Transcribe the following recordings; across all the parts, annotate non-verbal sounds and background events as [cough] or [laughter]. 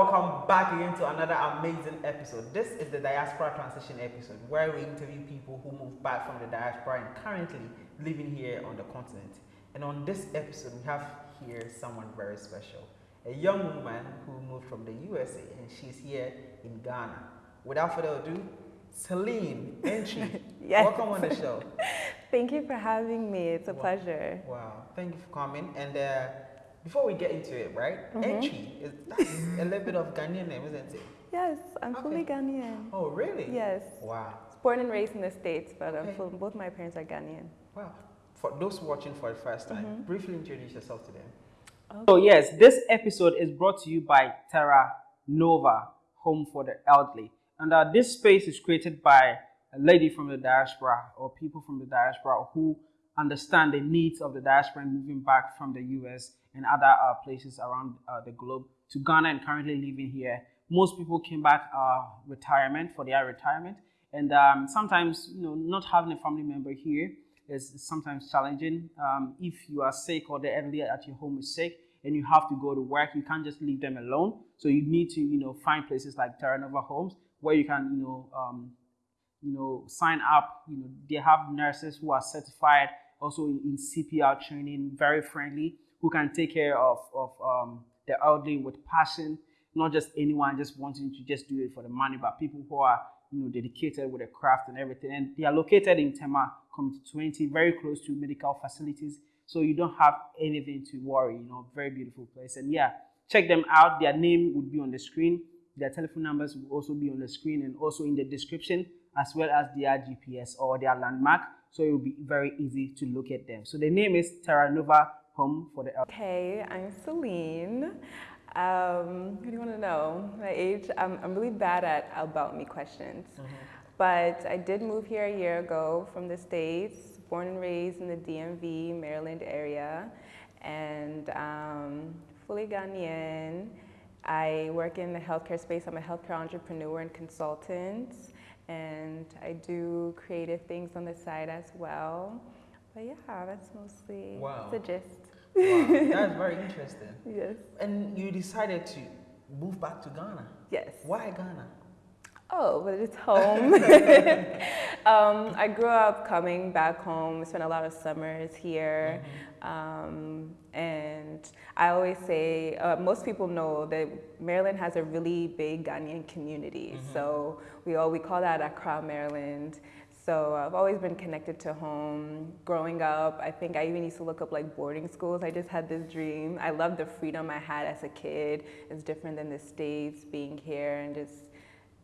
welcome back again to another amazing episode. This is the Diaspora Transition episode where we interview people who moved back from the diaspora and currently living here on the continent. And on this episode, we have here someone very special a young woman who moved from the USA and she's here in Ghana. Without further ado, Celine Entry, [laughs] yes. welcome on the show. [laughs] Thank you for having me. It's a wow. pleasure. Wow, thank you for coming. And uh, before we get into it, right? Mm -hmm. Entry is that's a little bit of Ghanaian name, isn't it? Yes, I'm okay. fully Ghanaian. Oh, really? Yes. Wow. Born and raised in the States, but okay. full, both my parents are Ghanaian. Wow. For those watching for the first time, mm -hmm. briefly introduce yourself to them. Okay. So yes, this episode is brought to you by Terra Nova, Home for the Elderly. And uh, this space is created by a lady from the diaspora or people from the diaspora who understand the needs of the diaspora moving back from the US and other uh, places around uh, the globe to Ghana and currently living here. Most people came back uh, retirement for their retirement, and um, sometimes you know not having a family member here is sometimes challenging. Um, if you are sick or the elderly at your home is sick and you have to go to work, you can't just leave them alone. So you need to you know find places like Terra Nova Homes where you can you know um, you know sign up. You know they have nurses who are certified also in CPR training, very friendly, who can take care of, of um, the elderly with passion, not just anyone just wanting to just do it for the money, but people who are you know dedicated with the craft and everything. And they are located in Tema Community 20, very close to medical facilities. So you don't have anything to worry, you know, very beautiful place. And yeah, check them out. Their name would be on the screen. Their telephone numbers will also be on the screen and also in the description, as well as their GPS or their landmark so it will be very easy to look at them. So the name is Terra Nova Home for the. Okay, I'm Celine. Um, what do you want to know? My age? I'm, I'm really bad at about me questions. Mm -hmm. But I did move here a year ago from the States, born and raised in the DMV, Maryland area, and um, fully Ghanaian. I work in the healthcare space. I'm a healthcare entrepreneur and consultant and I do creative things on the side as well. But yeah, that's mostly wow. the gist. Wow, that's very [laughs] interesting. Yes. And you decided to move back to Ghana. Yes. Why Ghana? Oh, but it's [laughs] home. [laughs] um, I grew up coming back home, spent a lot of summers here. Mm-hmm. Um, and I always say, uh, most people know that Maryland has a really big Ghanaian community. Mm-hmm. So we all, we call that Accra, Maryland. So I've always been connected to home. Growing up, I think I even used to look up like boarding schools. I just had this dream. I loved the freedom I had as a kid. It's different than the States, being here and just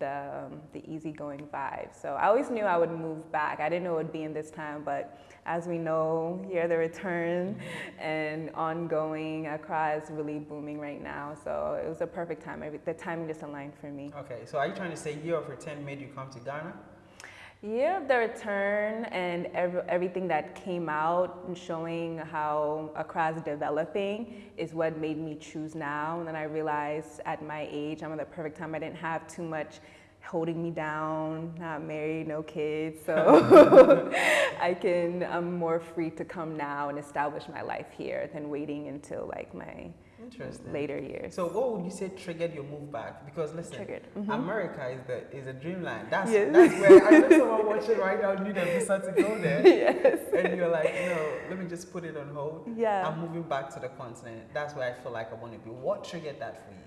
the, um, the easygoing vibe. So I always knew I would move back. I didn't know it would be in this time, but as we know, here the return and ongoing, Accra is really booming right now. So it was a perfect time. The timing just aligned for me. Okay, so are you trying to say year of return made you come to Ghana? Year of the return and every, everything that came out and showing how Accra is developing is what made me choose now. And then I realized at my age, I'm at the perfect time. I didn't have too much holding me down, not married, no kids. So [laughs] I can, I'm more free to come now and establish my life here than waiting until like my Interesting. later years. So what would you say triggered your move back? Because listen, mm -hmm. America is the is a dreamland. That's yes. that's where I know [laughs] someone watching right now need a visa to go there. yes. And you're like, no, let me just put it on hold. Yeah. I'm moving back to the continent. That's where I feel like I want to be. What triggered that for you?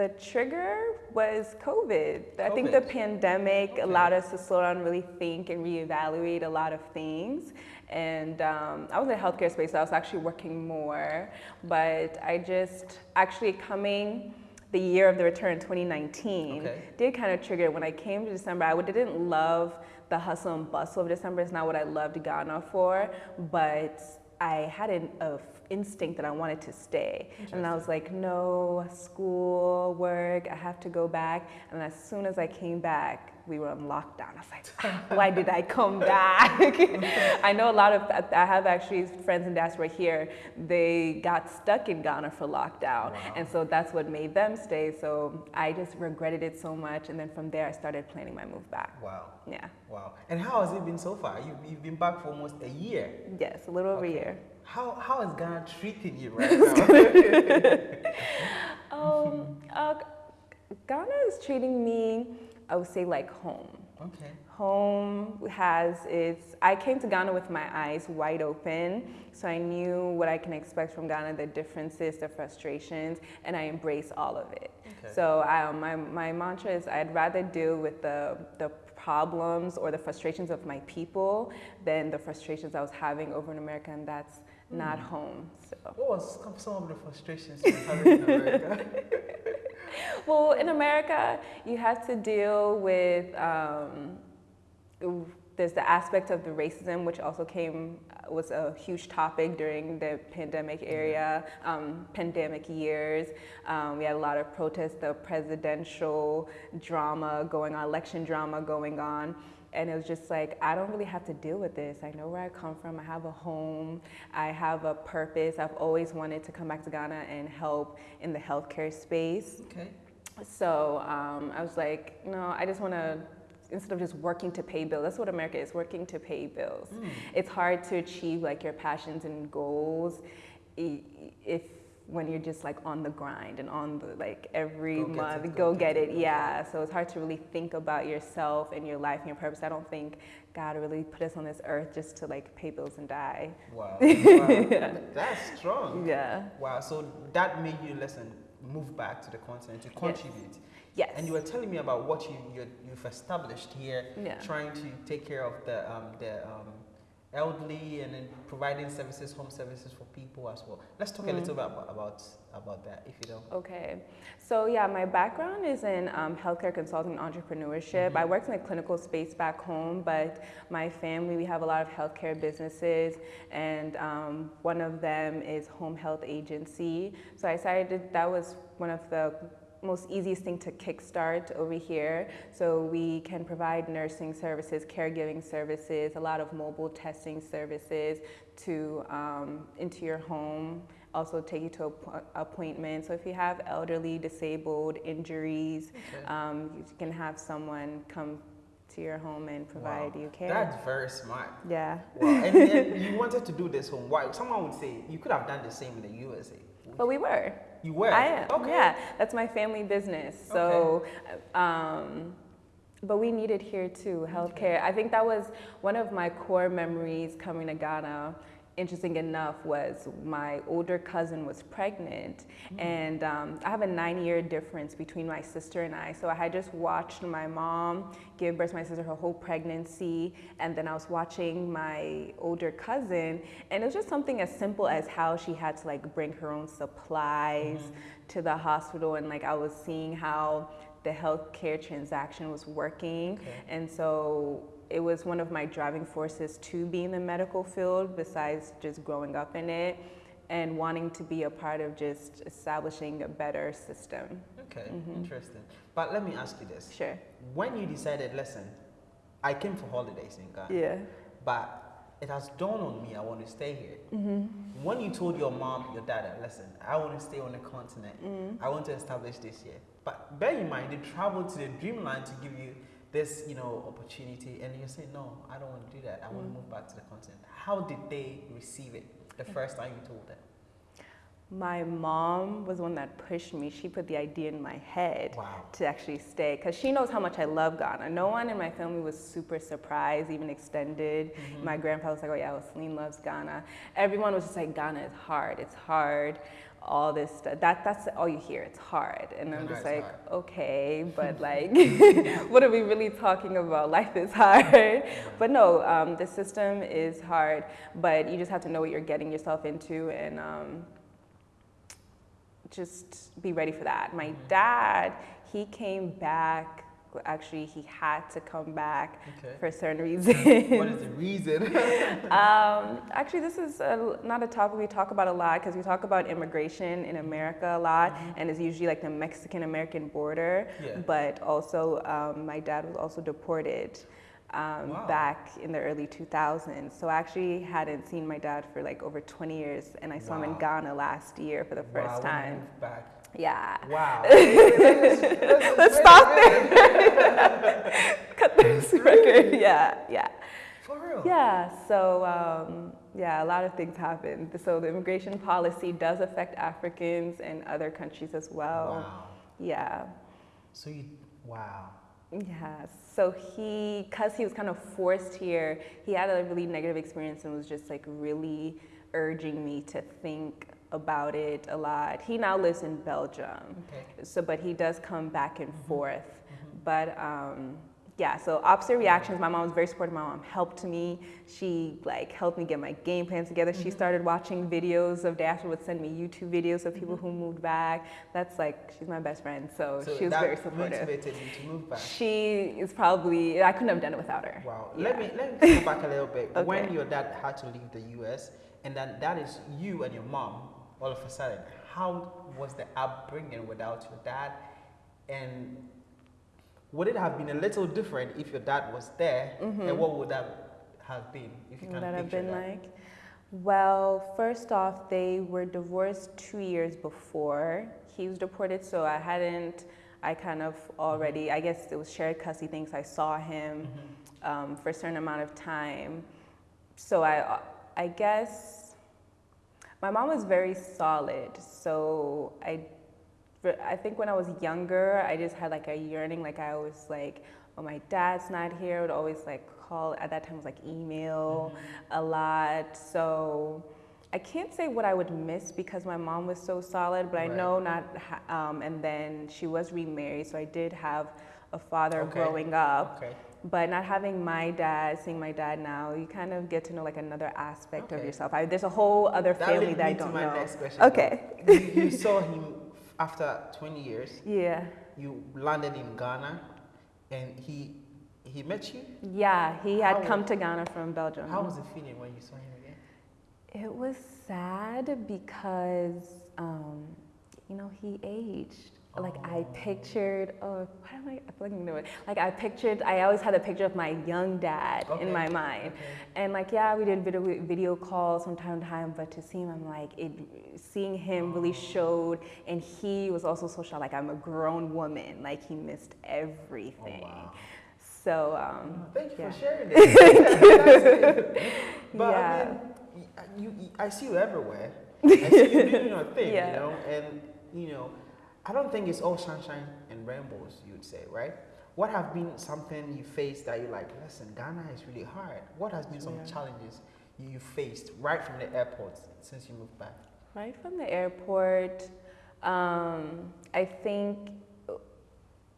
The trigger was COVID. COVID. I think the pandemic okay. allowed us to slow down, really think, and reevaluate a lot of things. And um, I was in the healthcare space, so I was actually working more. But I just actually coming the year of the return 2019 okay. did kind of trigger when I came to December. I didn't love the hustle and bustle of December. It's not what I loved Ghana for, but I had an a instinct that I wanted to stay. And I was like, no, school, work, I have to go back. And as soon as I came back, we were on lockdown. I was like, why did I come [laughs] back? [laughs] I know a lot of, I have actually friends in diaspora here, they got stuck in Ghana for lockdown. Wow. And so that's what made them stay. So I just regretted it so much. And then from there, I started planning my move back. Wow. Yeah. Wow. And how has it been so far? You've, you've been back for almost a year. Yes, a little over okay. a year. How, how is Ghana treating you right [laughs] now? um, uh, Ghana is treating me, I would say, like home. Okay. Home has its. I came to Ghana with my eyes wide open, so I knew what I can expect from Ghana, the differences, the frustrations, and I embrace all of it. Okay. So um, my, my mantra is I'd rather deal with the, the problems or the frustrations of my people than the frustrations I was having over in America, and that's mm. not home. So. What was some of the frustrations you were having in America? [laughs] well, in America, you have to deal with. Um, there's the aspect of the racism, which also came was a huge topic during the pandemic area, um, pandemic years. Um, we had a lot of protests, the presidential drama going on, election drama going on. And it was just like, I don't really have to deal with this. I know where I come from. I have a home. I have a purpose. I've always wanted to come back to Ghana and help in the healthcare space. Okay. So um, I was like, no, I just want to instead of just working to pay bills. That's what America is, working to pay bills. Mm. It's hard to achieve like your passions and goals if when you're just like on the grind and on the like every go month it, go, go, get, it. it. yeah so it's hard to really think about yourself and your life and your purpose i don't think god really put us on this earth just to like pay bills and die wow, [laughs] wow. yeah. that's strong yeah wow so that made you listen move back to the continent to contribute yes. Yes. And you were telling me about what you, you have established here, yeah. trying to take care of the um, the um, elderly and then providing services, home services for people as well. Let's talk mm. a little bit about, about about that, if you don't. Okay. So yeah, my background is in um, healthcare consulting and entrepreneurship. Mm -hmm. I worked in the clinical space back home, but my family we have a lot of healthcare businesses, and um, one of them is Home Health Agency. So I decided that was one of the most easiest thing to kickstart over here. So we can provide nursing services, caregiving services, a lot of mobile testing services to um, into your home. Also take you to appointments. So if you have elderly, disabled, injuries, okay. um, you can have someone come to your home and provide wow. you care. That's very smart. Yeah. Wow. and, and [laughs] you wanted to do this home. Why? Someone would say you could have done the same in the USA. But we were. You were? I am. Okay. Yeah, that's my family business. So, okay. um, but we needed here too, healthcare. I think that was one of my core memories coming to Ghana interesting enough was my older cousin was pregnant mm. and um, I have a nine year difference between my sister and I. So I had just watched my mom give birth to my sister her whole pregnancy and then I was watching my older cousin and it was just something as simple as how she had to like bring her own supplies mm to the hospital and like I was seeing how the healthcare transaction was working okay. and so it was one of my driving forces to be in the medical field besides just growing up in it and wanting to be a part of just establishing a better system. Okay, mm -hmm. interesting. But let me ask you this. Sure. When you decided, listen, I came for holidays in Ghana. Yeah. But it has dawned on me I want to stay here. Mm -hmm. When you told your mom, your dad, listen, I want to stay on the continent. Mm -hmm. I want to establish this here. But bear in mind, they traveled to the dreamland to give you this, you know, opportunity, and you say, no, I don't want to do that. I mm. want to move back to the continent. How did they receive it the first time you told them? My mom was one that pushed me. She put the idea in my head wow. to actually stay because she knows how much I love Ghana. No one in my family was super surprised, even extended. Mm -hmm. My grandpa was like, oh yeah, well, Celine loves Ghana. Everyone was just like, Ghana is hard, it's hard all this stuff. That that's all you hear. It's hard, and I'm just like, hard. okay, but [laughs] like, [laughs] what are we really talking about? [laughs] Life is hard, but no, um, the system is hard. But you just have to know what you're getting yourself into, and um, just be ready for that. My mm-hmm. dad, he came back actually he had to come back okay. for certain reasons. what is the reason? [laughs] um, actually, this is a, not a topic we talk about a lot because we talk about immigration in America a lot, mm -hmm. and it's usually like the Mexican-American border. Yeah. But also, um, my dad was also deported. Um, wow. back in the early 2000s. So I actually hadn't seen my dad for like over 20 years, and I saw wow. him in Ghana last year for the first wow, time. Back yeah. Wow. [laughs] [laughs] let's, stop there. [laughs] Cut this record. Yeah, yeah. For real? Yeah, so um, yeah, a lot of things happen. So the immigration policy does affect Africans and other countries as well. Wow. Yeah. So you, wow. Yeah. So he, cause he was kind of forced here, he had a really negative experience and was just like really urging me to think about it a lot. He now lives in Belgium. Okay. So, but he does come back and mm-hmm. forth. Mm-hmm. But um, yeah, so opposite reactions. My mom was very supportive. My mom helped me. She like helped me get my game plan together. Mm-hmm. She started watching videos of Dash would send me YouTube videos of people mm-hmm. who moved back. That's like she's my best friend, so, so she was very supportive. motivated you to move back. She is probably I couldn't have done it without her. Wow. Yeah. Let me let me go back a little bit. [laughs] okay. When your dad had to leave the U.S. and then that is you and your mom all of a sudden. How was the upbringing without your dad? And would it have been a little different if your dad was there? Mm-hmm. And what would that have been if you can that have been that? like? Well, first off, they were divorced two years before he was deported, so I hadn't. I kind of already. I guess it was shared custody things. I saw him mm-hmm. um, for a certain amount of time, so I, I guess my mom was very solid. So I I think when I was younger, I just had like a yearning. Like I was like, oh, my dad's not here. I would always like call. At that time, it was like email mm-hmm. a lot. So I can't say what I would miss because my mom was so solid, but right. I know not. Um, and then she was remarried, so I did have a father okay. growing up. Okay. But not having my dad, seeing my dad now, you kind of get to know like another aspect okay. of yourself. I, there's a whole other that family that I don't know. Question, okay. you, you saw him after 20 years, yeah, you landed in Ghana, and he he met you. Yeah, he had how come was, to Ghana from Belgium. How was it feeling when you saw him again? It was sad because um, you know he aged like I pictured, oh, what am I, I feel like Like I pictured, I always had a picture of my young dad okay. in my mind. Okay. And like, yeah, we did video, video calls from time to time, but to see him, I'm like, it, seeing him really oh. showed, and he was also so shy, like I'm a grown woman, like he missed everything. Oh, wow. So, um, oh, thank you yeah. for sharing this. [laughs] but yeah. I mean, you, you, I see you everywhere. I see you doing your thing, yeah. you know, and you know, I don't think it's all sunshine and rainbows, you'd say, right? What have been something you faced that you're like, listen, Ghana is really hard. What has been some yeah. challenges you faced right from the airport since you moved back? Right from the airport, um, I think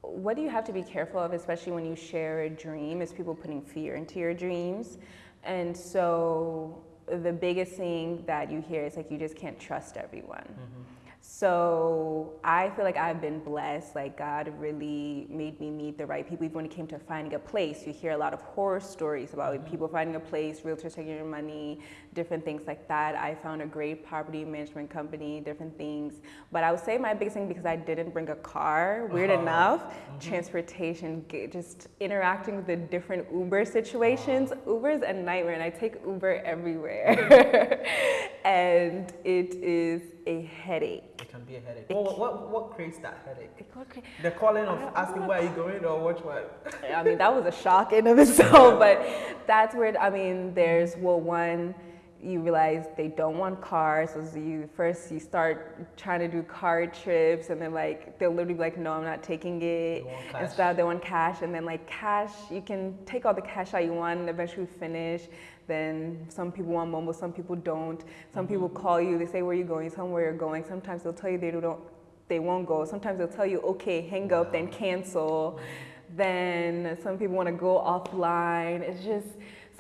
what do you have to be careful of, especially when you share a dream, is people putting fear into your dreams. And so the biggest thing that you hear is like you just can't trust everyone. Mm-hmm. So I feel like I've been blessed. Like God really made me meet the right people. Even when it came to finding a place, you hear a lot of horror stories about mm-hmm. people finding a place, realtors taking your money, different things like that. I found a great property management company, different things. But I would say my biggest thing because I didn't bring a car. Weird uh-huh. enough, mm-hmm. transportation, just interacting with the different Uber situations. Uh-huh. Uber is a nightmare, and I take Uber everywhere, [laughs] and it is a headache. It can be a headache. What, what, what creates that headache? The calling of asking where are you going or which one? I mean, that was a shock in [laughs] of itself, but that's where, I mean, there's, well, one, you realize they don't want cars. So you first you start trying to do car trips, and then like they'll literally be like, "No, I'm not taking it." Instead, they want cash, and then like cash, you can take all the cash out you want, and eventually finish. Then some people want Momo, some people don't. Some mm-hmm. people call you, they say where you're going, you tell them where you're going. Sometimes they'll tell you they don't, they won't go. Sometimes they'll tell you, okay, hang up, then cancel. Then some people want to go offline. It's just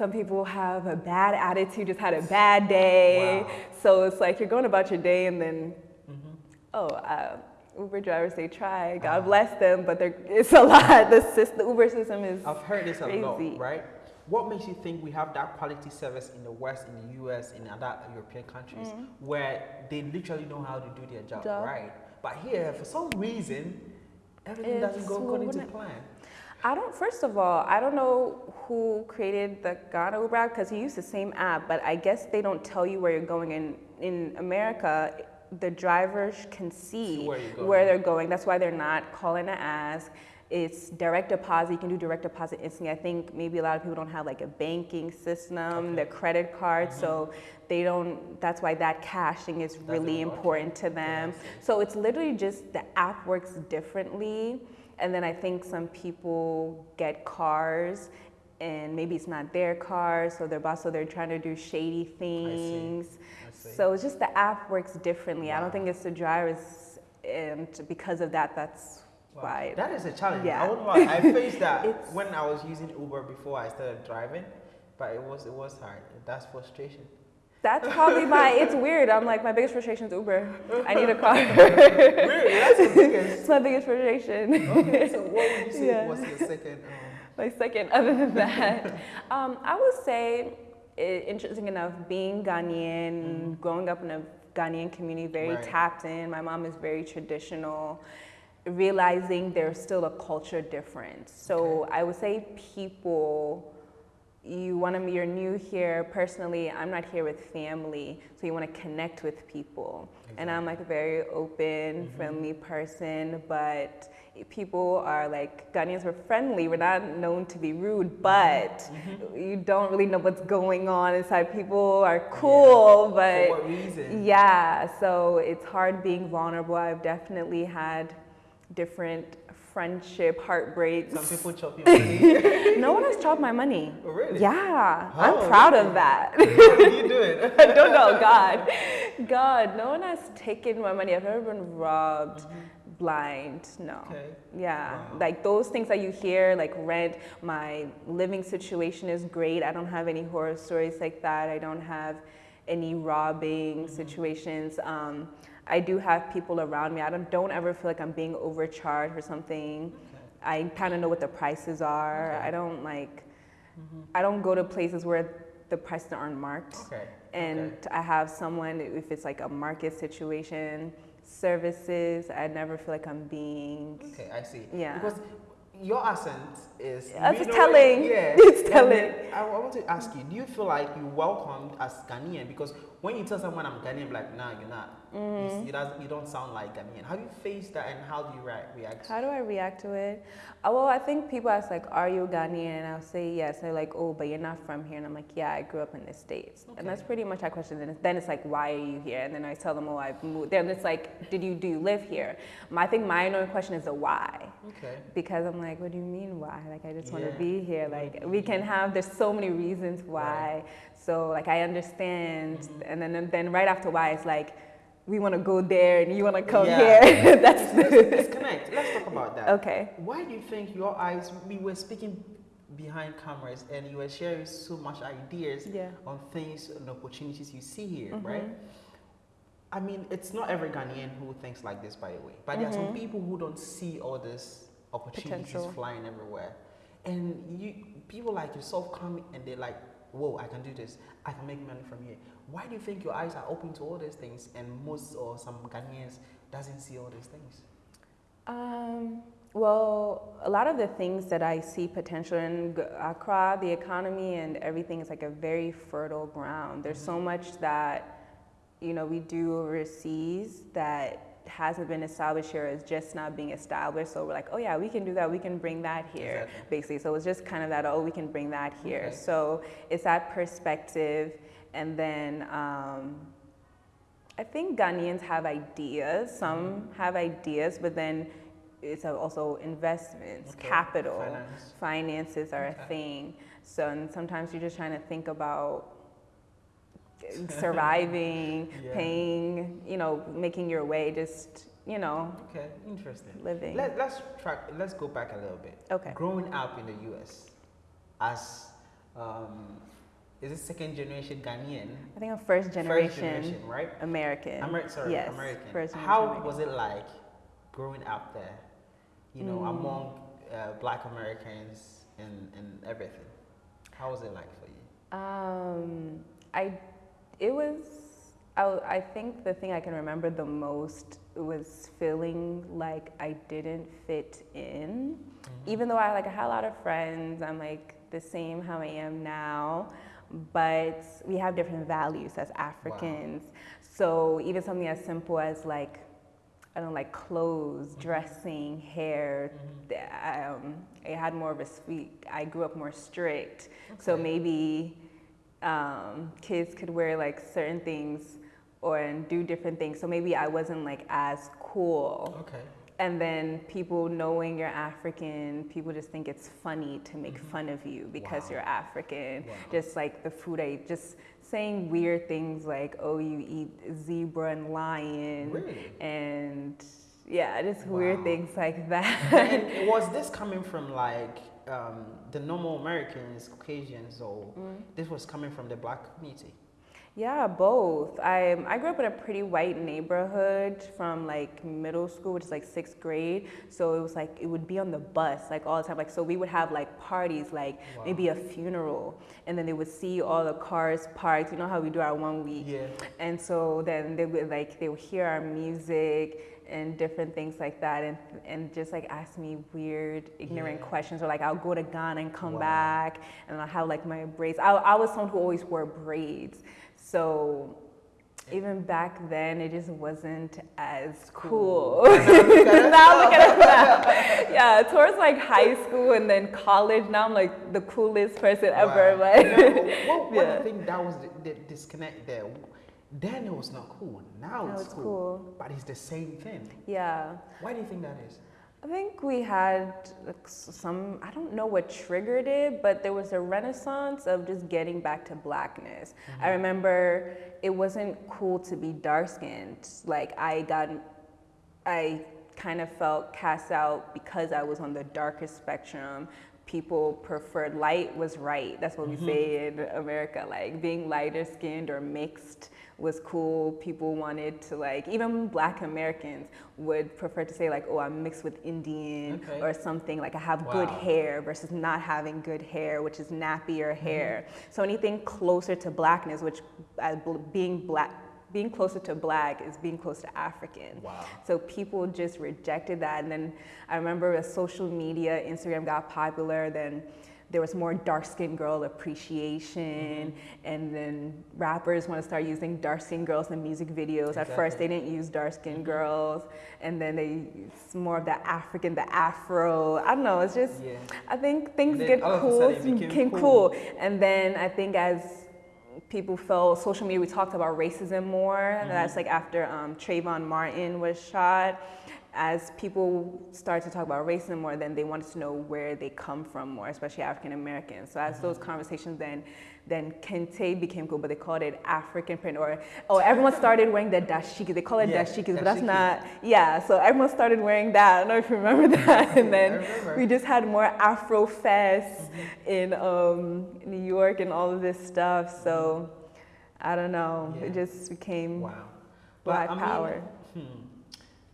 some people have a bad attitude, just had a bad day. Wow. So it's like you're going about your day and then, mm-hmm. oh, uh, Uber drivers they try. God uh, bless them, but it's a lot. The, system, the Uber system is. I've heard this crazy. a lot, right? what makes you think we have that quality service in the West, in the US, in other European countries, mm. where they literally know how to do their job, job. right? But here, for some reason, everything it's doesn't go according to plan. I don't. First of all, I don't know who created the Ghana Uber because he used the same app, but I guess they don't tell you where you're going. In in America, the drivers can see, where where they're going. That's why they're not calling to ask. It's direct deposit. You can do direct deposit instantly. I think maybe a lot of people don't have like a banking system, their credit card, so they don't. That's why that caching is really work. important to them. So it's literally just the app works differently, and then I think some people get cars. And maybe it's not their car, so they're also they're trying to do shady things. I see. So it's just the app works differently. I don't think it's the drivers, um, and because of that, that's Wow. why. That is a challenge. Yeah. I won't lie. I [laughs] faced that when I was using Uber before I started driving, but it was it was hard. That's frustration. That's probably my. It's weird. I'm like my biggest frustration is Uber. I need a car. [laughs] really, that's the biggest. it's my biggest frustration. Okay, so what would you say Yeah. [laughs] was your second? Um, my second, other than that, um, I would say, interesting enough, being Ghanaian, growing up in a Ghanaian community, very Right. tapped in. My mom is very traditional. Realizing there's still a culture difference. So I would say people you want to you're new here personally i'm not here with family so you want to connect with people. And i'm like a very open mm-hmm. friendly person but people are like ghanaians were friendly we're not known to be rude mm-hmm. but mm-hmm. you don't really know what's going on inside. People are cool but for what reason? yeah, so it's hard being vulnerable. I've definitely had different friendship heartbreaks. Some people chop your [laughs] money. no one has chopped my money. Oh, really? Yeah? I'm proud of that. How do you do it? I don't know, God. God, no one has taken my money. I've never been robbed blind. No. Okay. Yeah. Wow. Like those things that you hear, like rent, my living situation is great. I don't have any horror stories like that. I don't have any robbing Mm-hmm. situations. Um, I do have people around me. I don't, don't ever feel like I'm being overcharged or something. I kind of know what the prices are. Okay. I don't like, mm-hmm. I don't go to places where the prices aren't marked. Okay. And okay. I have someone, if it's like a market situation, services, I never feel like I'm being. Okay, I see. Yeah. Because your accent is. Yeah, we it's know telling. It, [laughs] yeah. It's telling. I, I want to ask you: Do you feel like you're welcomed as Ghanaian? Because when you tell someone I'm Ghanaian, like, nah, you're not. You, Mm-hmm. you, doesn't, you don't sound like Ghanaian. How do you face that, and how do you rea- react? How do I react to it? Uh, well, I think people ask like, "Are you Ghanaian?" And I'll say yes. They're like, "Oh, but you're not from here." And I'm like, "Yeah, I grew up in the states." Okay. And that's pretty much our question. And then it's like, "Why are you here?" And then I tell them, "Oh, I've moved." Then it's like, "Did you do you live here?" My, I think my annoying question is the why. Okay. Because I'm like, what do you mean why? Like I just want to be here. Like we can have. There's so many reasons why. So like I understand. And then then right after why it's like, we want to go there and you want to come Yeah. here. [laughs] That's Let's, let's disconnect. Let's talk about that. okay. Why do you think your eyes? We were speaking behind cameras, and you were sharing so much ideas Yeah. on things and opportunities you see here, Mm-hmm. right? I mean, it's not every Ghanaian who thinks like this, by the way. But there are some people who don't see all this opportunities Mm-hmm. Potential. flying everywhere, and you people like yourself come and they're like, "Whoa, I can do this. I can make money from here." Why do you think your eyes are open to all these things, and most or some Ghanaians doesn't see all these things? Um, well, a lot of the things that I see potential in Accra, the economy and everything is like a very fertile ground. There's so much that, you know, we do overseas that hasn't been established here is just not being established. So we're like, oh yeah, we can do that. We can bring that here, Exactly. basically. So it's just kind of that, oh, we can bring that here. Okay. So it's that perspective. And then, um, I think Ghanaians have ideas. Some have ideas, but then it's also investments, Okay. capital, Finance. finances are Okay. a thing. So and sometimes you're just trying to think about surviving, [laughs] Yeah. paying, you know, making your way, just you know, Okay, interesting. living. Let, let's track. Let's go back a little bit. Okay. Growing up in the U.S. as um, is it second generation Ghanaian? I think I'm first generation, First generation, right? American. Amer- sorry, yes, American. First How generation was it like growing up there? You know, Mm. among uh, Black Americans and, and everything. How was it like for you? Um, I, it was, I, I think the thing I can remember the most was feeling like I didn't fit in. Even though I like I had a lot of friends, I'm like the same how I am now, but we have different values as Africans. So even something as simple as like, I don't like clothes, mm-hmm. dressing, hair. Mm-hmm. Um, I had more of a sweet. I grew up more strict, okay. so maybe um, kids could wear like certain things or and do different things. So maybe I wasn't like as cool. Okay. And then people knowing you're African, people just think it's funny to make mm-hmm. fun of you because wow. you're African. Wow. Just like the food I just saying weird things like, oh, you eat zebra and lion. Really? And yeah, just wow. weird things like [laughs] that. and was this coming from like um, the normal Americans, Caucasians, or mm. this was coming from the black community? Yeah, both. I I grew up in a pretty white neighborhood from like middle school, which is like sixth grade. So it was like it would be on the bus like all the time. Like so we would have like parties, like wow. maybe a funeral, and then they would see all the cars parked. You know how we do our one week. Yeah. And so then they would like they would hear our music and different things like that and and just like ask me weird ignorant yeah. questions or like I'll go to Ghana and come wow. back and I'll have like my braids I, I was someone who always wore braids so even back then, it just wasn't as cool. [laughs] now look at it now. yeah, towards like high school and then college, now I'm like the coolest person wow. ever. But [laughs] what, what yeah. I think that was the, the disconnect there. Then it was not cool. Now, it's, it's cool, cool. But it's the same thing. Yeah. Why do you think that is? I think we had some, I don't know what triggered it, but there was a renaissance of just getting back to blackness. Mm-hmm. I remember it wasn't cool to be dark skinned. Like, I got, I kind of felt cast out because I was on the darkest spectrum. People preferred light was right. That's what we say in America, like being lighter skinned or mixed was cool. People wanted to like, even black Americans would prefer to say like, oh, I'm mixed with Indian okay. or something. Like I have wow. good hair versus not having good hair, which is nappier mm-hmm. hair. So anything closer to blackness, which uh, being black, being closer to black is being close to African. Wow. So people just rejected that. And then I remember as social media, Instagram got popular, then there was more dark skinned girl appreciation, mm-hmm. and then rappers want to start using dark skinned girls in music videos. Exactly. At first, they didn't use dark skinned mm-hmm. girls, and then they it's more of the African, the Afro. I don't know. It's just yeah. I think things get cool, became cool. cool, and then I think as people felt social media, we talked about racism more. Mm-hmm. That's like after um, Trayvon Martin was shot as people started to talk about racism more, then they wanted to know where they come from more, especially African Americans. So as mm-hmm. those conversations then then kente became cool, but they called it African print or oh everyone started wearing the dashiki. They call it yeah, dashikis, but that's not yeah. So everyone started wearing that. I don't know if you remember [laughs] that. And then we just had more Afro fests mm-hmm. in um, New York and all of this stuff. So I don't know. Yeah. It just became wow. black but, power. Hmm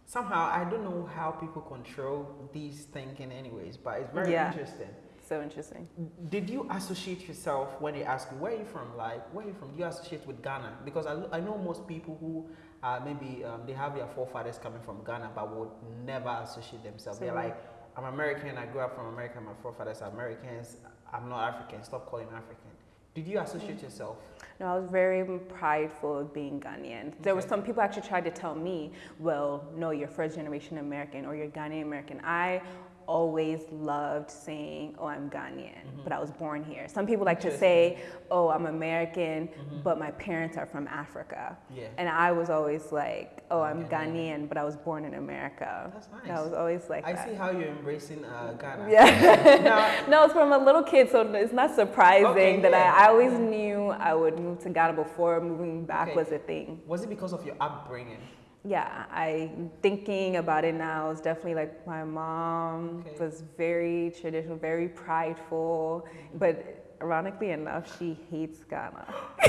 somehow I don't know how people control these thinking anyways, but it's very yeah. interesting. So interesting. Did you associate yourself when they ask you where are you from? Like where are you from? Do you associate with Ghana? Because I, I know most people who uh, maybe um, they have their forefathers coming from Ghana, but would never associate themselves. So They're like, I'm American. I grew up from America. My forefathers are Americans. I'm not African. Stop calling me African. Did you associate yourself? No, I was very prideful of being Ghanaian. There were some people actually tried to tell me, well, no, you're first generation American or you're Ghanaian American. I always loved saying, oh, I'm Ghanaian, mm-hmm. but I was born here. Some people like to say, oh, I'm American, mm-hmm. but my parents are from Africa. Yeah. And I was always like, oh, I'm Ghanaian, Ghanaian but I was born in America. That's nice. I was always like I that. see how you're embracing uh, Ghana. Yeah. [laughs] [laughs] no, it's from a little kid, so it's not surprising okay, that yeah. I, I, always knew I would move to Ghana before moving back okay. was a thing. Was it because of your upbringing? Yeah, I thinking about it now is definitely like my mom okay. was very traditional, very prideful, mm-hmm. but ironically enough, she hates Ghana. [laughs] [laughs]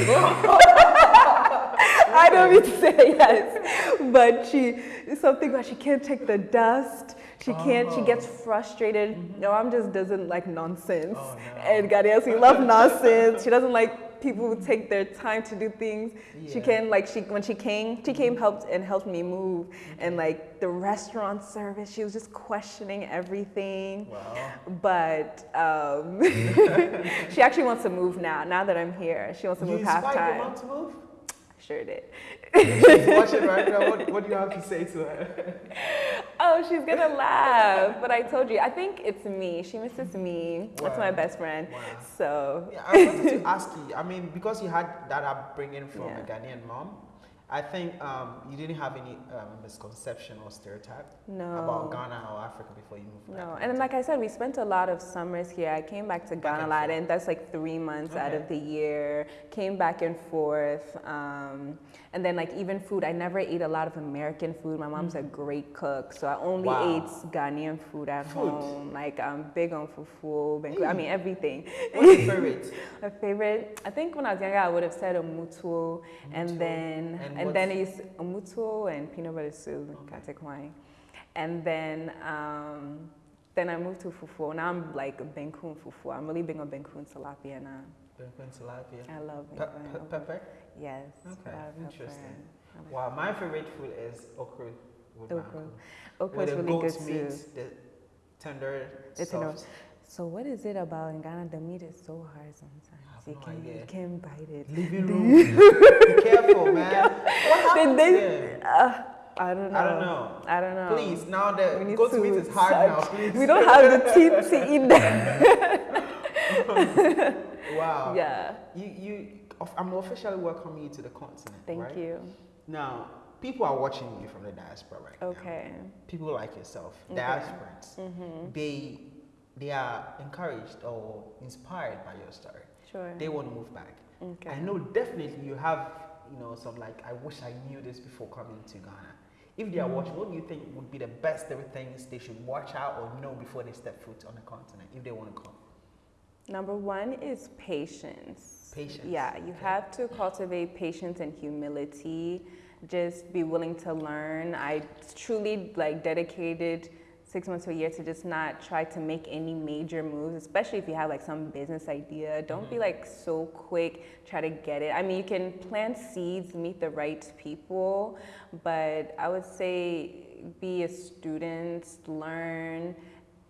I don't mean to say yes, but she something about she can't take the dust. She can't. She gets oh. frustrated. Mm-hmm. No, I'm just doesn't like nonsense. Oh, no. And Ghanaians, love nonsense. She doesn't like people who take their time to do things. Yeah. She can like she when she came, she came helped and helped me move. And like the restaurant service, she was just questioning everything. Wow. But um, [laughs] she actually wants to move now. Now that I'm here, she wants to you move half time. Your mom to move? She's watching right now. What, what do you have to say to her? [laughs] oh, she's gonna laugh. But I told you, I think it's me. She misses me. Wow. That's my best friend. Wow. So. Yeah, I wanted to [laughs] ask you. I mean, because you had that upbringing from yeah. a Ghanaian mom, I think um, you didn't have any um, misconception or stereotype no. about Ghana or Africa before you moved No, and like I said, we spent a lot of summers here. I came back to Ghana a lot, and that's like three months okay. out of the year. Came back and forth. Um, and then like even food, I never ate a lot of American food. My mom's mm. a great cook, so I only wow. ate Ghanaian food at food. home. Like I'm big on fufu, mm. I mean everything. What's your favorite? [laughs] My favorite, I think when I was younger, I would have said omutuo, and then and, and then it's omutuo and peanut butter soup, okay. katekwine, and then. Um, then I moved to fufu. Now I'm like banku fufu. I'm really big on banku tilapia now. Banku tilapia. I love banku. Pe- pe- pepper. Yes. Okay. Interesting. Wow, my favorite food is okra with okra. Okra is really good meat, too. The tender, the tender. So what is it about in Ghana? The meat is so hard sometimes. You can idea. you can bite it. Living [laughs] room. Be careful, [laughs] man. What happened they. Uh, I don't know. I don't know. I don't know. Please, now the goat meat is hard now. Please. We don't have the teeth to eat [laughs] that. wow. Yeah. You you I'm officially welcoming you to the continent. Thank right? you. Now, people are watching you from the diaspora right okay. now. People like yourself, okay. diasporans, mm-hmm. they they are encouraged or inspired by your story. Sure. They want to move back. Okay. I know definitely you have, you know, some like I wish I knew this before coming to Ghana. If they are mm. watching, what do you think would be the best three things they should watch out or know before they step foot on the continent if they want to come? Number one is patience Patience. Yeah, you have to cultivate patience and humility. Just be willing to learn. I truly like dedicated six months to a year to just not try to make any major moves, especially if you have like some business idea. Don't mm-hmm. be like so quick, try to get it. I mean, you can plant seeds, meet the right people, but I would say be a student, learn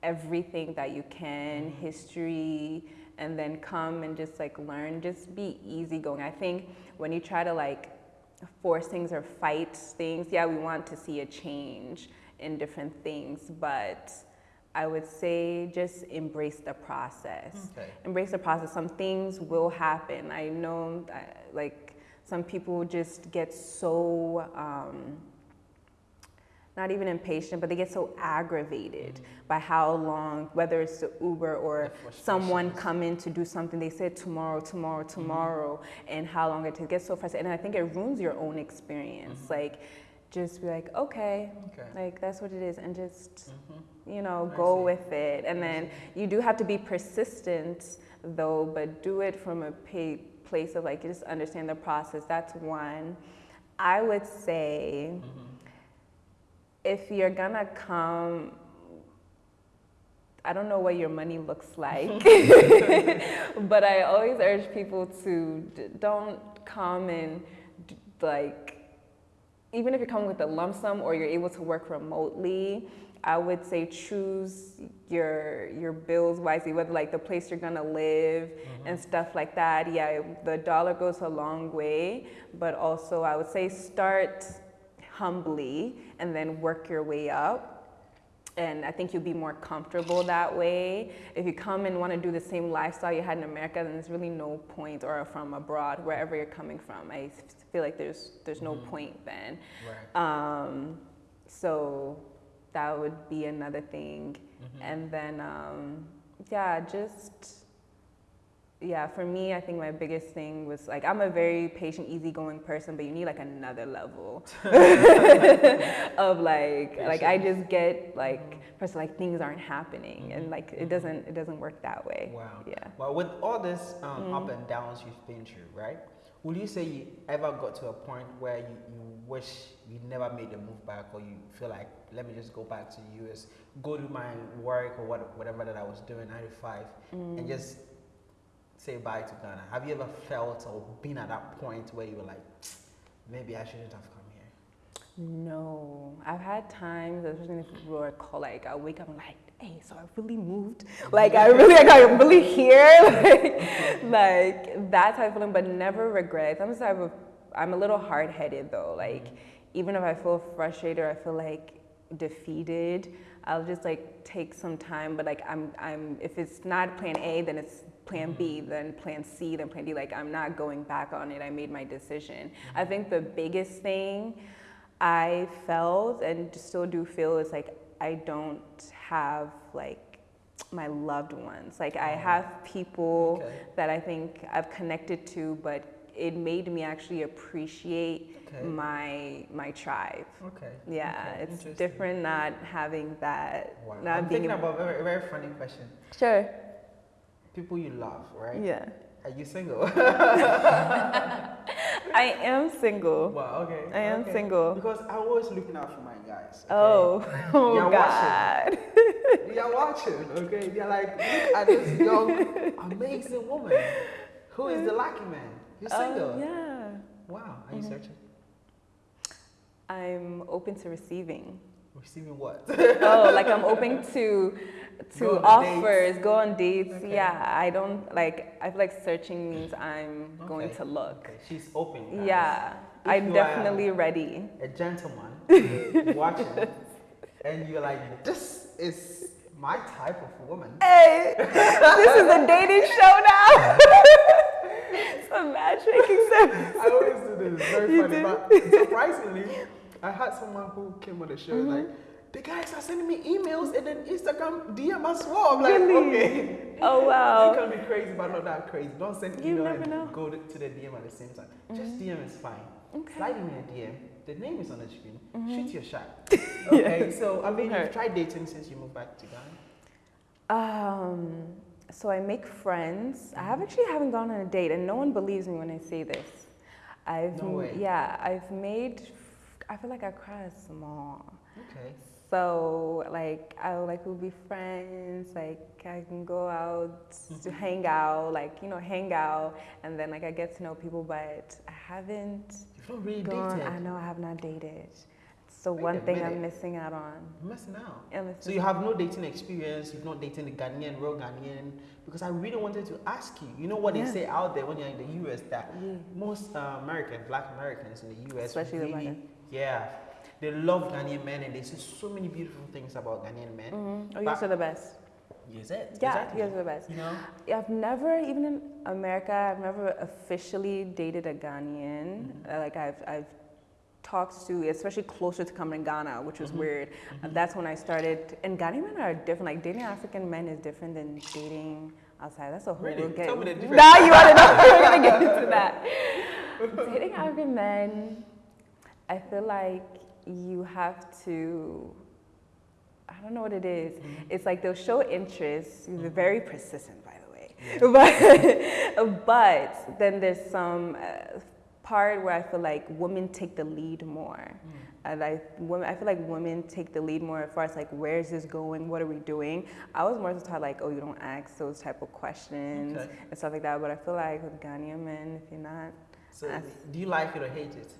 everything that you can, mm-hmm. history, and then come and just like learn, just be easygoing. I think when you try to like force things or fight things, yeah, we want to see a change in different things, but I would say just embrace the process. Okay. Embrace the process. Some things will happen. I know, that, like, some people just get so um, not even impatient, but they get so aggravated mm-hmm. by how long, whether it's the Uber or someone come in to do something, they said tomorrow, tomorrow, mm-hmm. tomorrow, mm-hmm. and how long it takes. Get so frustrated, and I think it ruins your own experience. Mm-hmm. Like, just be like, okay, okay, like that's what it is, and just mm-hmm. you know go with it. And then you do have to be persistent, though, but do it from a place of like just understand the process. That's one. I would say mm-hmm if you're gonna come, I don't know what your money looks like, [laughs] but I always urge people to don't come and like, even if you're coming with a lump sum or you're able to work remotely, I would say choose your your bills wisely, whether like the place you're gonna live mm-hmm. and stuff like that. Yeah, the dollar goes a long way, but also I would say start humbly and then work your way up. And I think you'll be more comfortable that way. If you come and want to do the same lifestyle you had in America, then there's really no point, or from abroad, wherever you're coming from. I feel like there's there's no mm-hmm. point then. Right. Um, so that would be another thing. Mm-hmm. And then, um, yeah, just yeah, for me, I think my biggest thing was like I'm a very patient, easygoing person, but you need like another level [laughs] of like Patience. like I just get like first like things aren't happening mm-hmm. and like it doesn't it doesn't work that way. Wow. Yeah. Well, with all this um, mm-hmm. up and downs you've been through, right? Would you say you ever got to a point where you, you wish you never made the move back, or you feel like let me just go back to the US, go do my work or what, whatever that I was doing, 95, mm. and just say bye to Ghana? Have you ever felt or been at that point where you were like, maybe I shouldn't have come here? No, I've had times, especially if people are call, like I wake up and like, hey, so I really moved. [laughs] Like I really, like I'm really here. like, [laughs] like that type of feeling, but never regrets. I'm the type of I'm a little hard headed though. Like mm-hmm. even if I feel frustrated, or I feel like defeated, I'll just like take some time. But like I'm I'm if it's not plan A, then it's plan B, mm-hmm. then plan C, then plan D. Like I'm not going back on it. I made my decision. I mm-hmm. think the biggest thing I felt and still do feel is like I don't have like my loved ones. Like I have people okay. that I think I've connected to, but it made me actually appreciate okay. my my tribe. Okay. Yeah, okay. it's different not having that. Wow. I'm thinking about a very, very funny question. Sure. People you love, right? Yeah. Are you single? [laughs] I am single. Wow, okay. I am okay. single. Because I was looking out for my guys. Okay? Oh, [laughs] oh They're God. [laughs] Watching. They're watching, okay? They're like, look at this young, amazing woman. Who is the lucky man? You're oh, single. Yeah. Wow. Are you mm-hmm. searching? I'm open to receiving. Receiving what? oh, [laughs] like I'm open to to go offers, dates. go on dates. Okay. Yeah, I don't like. I feel like searching means I'm okay. going to look. Okay. She's open. Guys. Yeah, if I'm definitely ready. A gentleman [laughs] watching, and you're like, this is my type of woman. Hey, this is a dating [laughs] show now. it's a matchmaking service. I always do this. It's very you funny, but surprisingly, I had someone who came on the show mm-hmm. like the guys are sending me emails and then Instagram DM as well. I'm like, really? okay. [laughs] Oh wow. you can be crazy, but not that crazy. Don't send you email and know. go to, the DM at the same time. Mm-hmm. Just DM is fine. Okay. Slide me a DM. The name is on the screen. Mm-hmm. Shoot your shot. [laughs] Okay. So I mean, you've tried dating since you moved back to Ghana. Um. So I make friends. I have actually haven't gone on a date, and no one believes me when I say this. I've no way. yeah, I've made. I feel like I cry small. Okay. So like I like we'll be friends. Like I can go out [laughs] to hang out, like you know, hang out, and then like I get to know people. But I haven't. You've not really gone, dated. I know I have not dated. So Wait one thing I'm missing out on. You're missing out. missing so you have no dating experience. You've not dated a Ghanaian, real Ghanaian. Because I really wanted to ask you. You know what yeah. they say out there when you're in the U.S. that yeah. most uh, Americans, Black Americans in the U.S. especially really, the yeah, they love Ghanaian men and they say so many beautiful things about Ghanaian men. Mm-hmm. Oh, you are the best. Use it. Yeah, exactly. you're the best. You know, I've never, even in America, I've never officially dated a Ghanaian. Mm-hmm. Uh, like I've, I've talked to, especially closer to coming to Ghana, which was mm-hmm. weird. Mm-hmm. that's when I started. And Ghanaian men are different. Like dating African men is different than dating outside. That's a whole. Really? We'll get, Tell me the [laughs] difference. Now you want to know? [laughs] We're gonna get into that. [laughs] dating African men, I feel like you have to I don't know what it is. Mm-hmm. It's like they'll show interest. They're very persistent, by the way. Yeah. [laughs] But, but then there's some uh, part where I feel like women take the lead more. Mm. And I, women, I feel like women take the lead more as far as like, where is this going? What are we doing? I was more so taught like, oh, you don't ask those type of questions okay. and stuff like that. But I feel like with Ghanaian men, if you're not. So, do you like it or hate it?